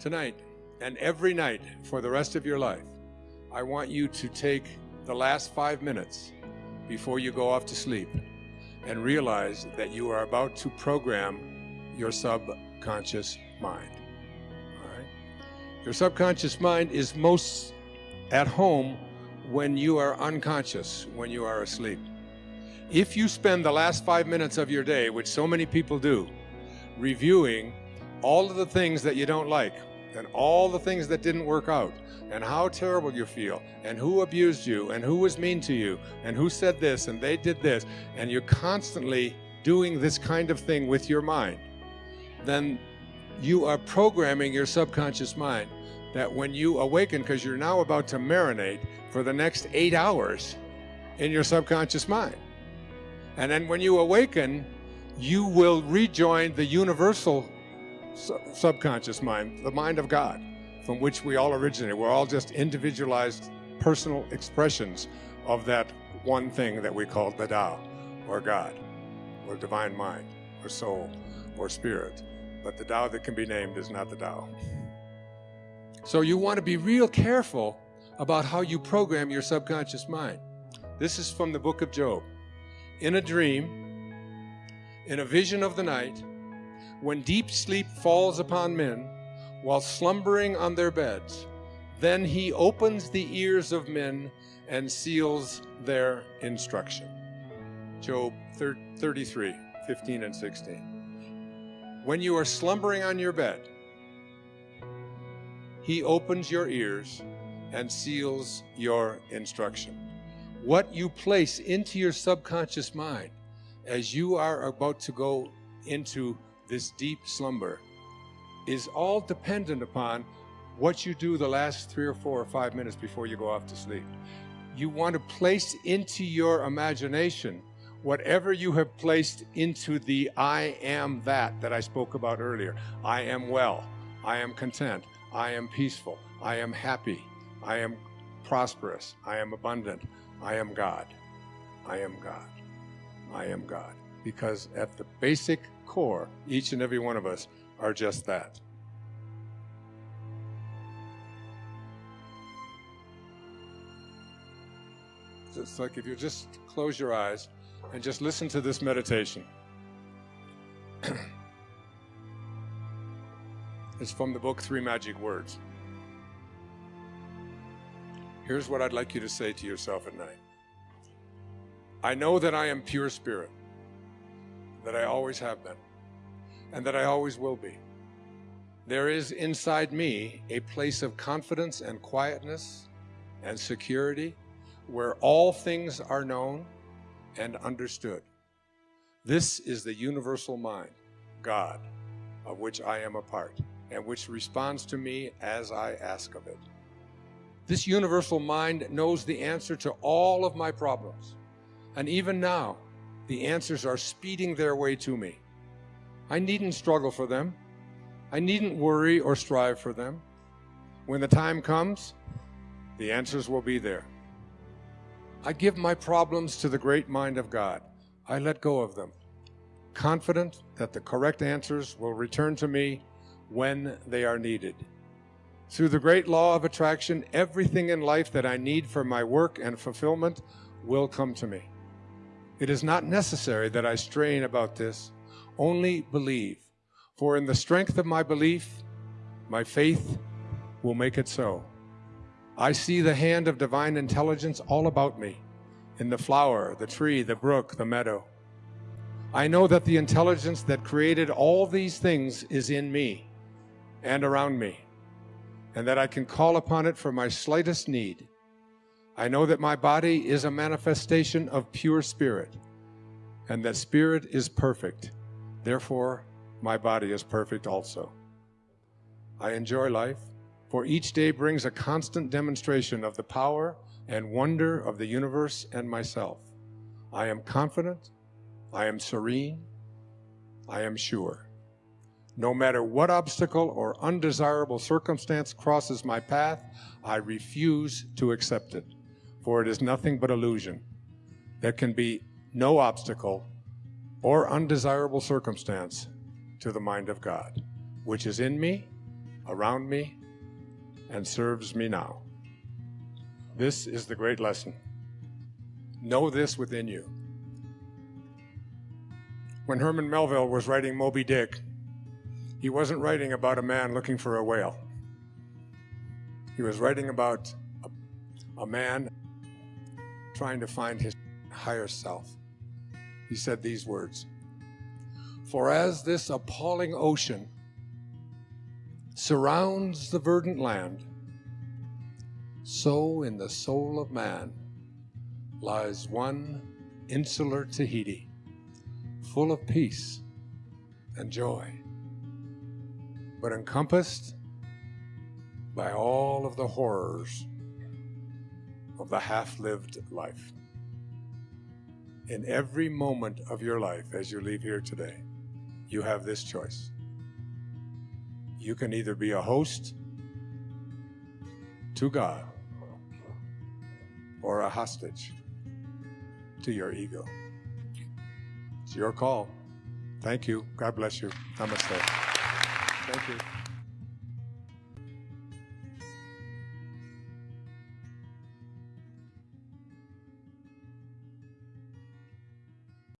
Tonight and every night for the rest of your life, I want you to take the last five minutes before you go off to sleep and realize that you are about to program your subconscious mind. All right? Your subconscious mind is most at home when you are unconscious, when you are asleep. If you spend the last five minutes of your day, which so many people do, reviewing all of the things that you don't like and all the things that didn't work out and how terrible you feel and who abused you and who was mean to you and who said this and they did this and you're constantly doing this kind of thing with your mind, then you are programming your subconscious mind that when you awaken, because you're now about to marinate for the next eight hours in your subconscious mind. And then when you awaken, you will rejoin the universal subconscious mind, the mind of God, from which we all originate. We're all just individualized personal expressions of that one thing that we call the Tao, or God, or divine mind, or soul, or spirit. But the Tao that can be named is not the Tao. So you want to be real careful about how you program your subconscious mind. This is from the book of Job. In a dream, in a vision of the night, when deep sleep falls upon men while slumbering on their beds, then he opens the ears of men and seals their instruction. Job 33, 15 and 16. When you are slumbering on your bed, he opens your ears and seals your instruction. What you place into your subconscious mind as you are about to go into this deep slumber is all dependent upon what you do the last three or four or five minutes before you go off to sleep. You want to place into your imagination whatever you have placed into the I am that that I spoke about earlier. I am well. I am content. I am peaceful. I am happy. I am prosperous. I am abundant. I am God. I am God. I am God. Because at the basic core, each and every one of us are just that. It's like if you just close your eyes and just listen to this meditation. It's from the book Three Magic Words. Here's what I'd like you to say to yourself at night I know that I am pure spirit, that I always have been, and that I always will be. There is inside me a place of confidence and quietness and security where all things are known and understood. This is the universal mind, God, of which I am a part and which responds to me as I ask of it. This universal mind knows the answer to all of my problems. And even now, the answers are speeding their way to me. I needn't struggle for them. I needn't worry or strive for them. When the time comes, the answers will be there. I give my problems to the great mind of God. I let go of them, confident that the correct answers will return to me when they are needed. Through the great law of attraction, everything in life that I need for my work and fulfillment will come to me. It is not necessary that I strain about this, only believe. For in the strength of my belief, my faith will make it so. I see the hand of divine intelligence all about me, in the flower, the tree, the brook, the meadow. I know that the intelligence that created all these things is in me and around me, and that I can call upon it for my slightest need. I know that my body is a manifestation of pure spirit, and that spirit is perfect. Therefore, my body is perfect also. I enjoy life, for each day brings a constant demonstration of the power and wonder of the universe and myself. I am confident, I am serene, I am sure. No matter what obstacle or undesirable circumstance crosses my path, I refuse to accept it, for it is nothing but illusion. There can be no obstacle or undesirable circumstance to the mind of God, which is in me around me and serves me now. This is the great lesson. Know this within you. When Herman Melville was writing Moby Dick, he wasn't writing about a man looking for a whale. He was writing about a, a man trying to find his higher self. He said these words For as this appalling ocean surrounds the verdant land, so in the soul of man lies one insular Tahiti, full of peace and joy, but encompassed by all of the horrors of the half lived life. In every moment of your life as you leave here today, you have this choice. You can either be a host to God or a hostage to your ego. It's your call. Thank you. God bless you. Namaste. Thank you.